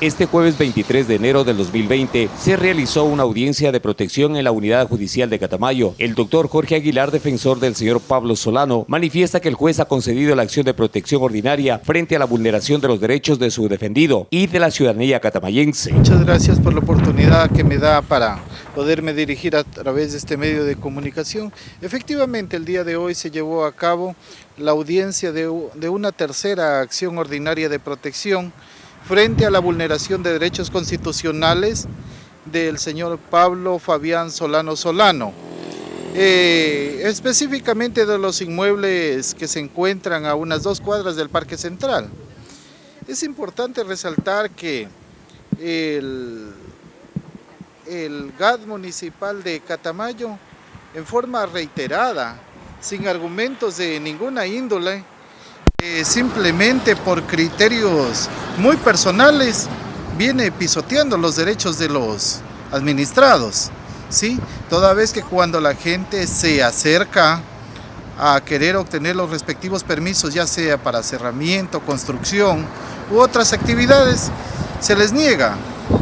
Este jueves 23 de enero del 2020 se realizó una audiencia de protección en la Unidad Judicial de Catamayo. El doctor Jorge Aguilar, defensor del señor Pablo Solano, manifiesta que el juez ha concedido la acción de protección ordinaria frente a la vulneración de los derechos de su defendido y de la ciudadanía catamayense. Muchas gracias por la oportunidad que me da para poderme dirigir a través de este medio de comunicación. Efectivamente, el día de hoy se llevó a cabo la audiencia de, de una tercera acción ordinaria de protección frente a la vulneración de derechos constitucionales del señor Pablo Fabián Solano Solano. Eh, específicamente de los inmuebles que se encuentran a unas dos cuadras del Parque Central. Es importante resaltar que el, el GAD municipal de Catamayo, en forma reiterada, sin argumentos de ninguna índole, simplemente por criterios muy personales viene pisoteando los derechos de los administrados, ¿sí? Toda vez que cuando la gente se acerca a querer obtener los respectivos permisos, ya sea para cerramiento, construcción u otras actividades, se les niega,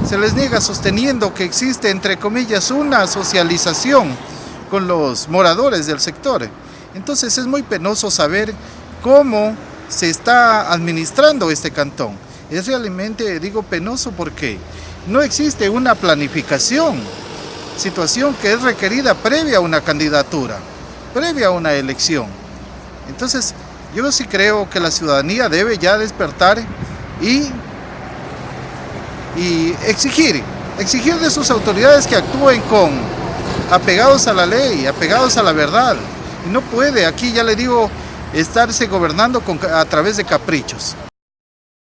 se les niega sosteniendo que existe, entre comillas, una socialización con los moradores del sector. Entonces es muy penoso saber cómo se está administrando este cantón. Es realmente, digo, penoso porque no existe una planificación, situación que es requerida previa a una candidatura, previa a una elección. Entonces, yo sí creo que la ciudadanía debe ya despertar y, y exigir, exigir de sus autoridades que actúen con apegados a la ley, apegados a la verdad. No puede, aquí ya le digo, estarse gobernando a través de caprichos.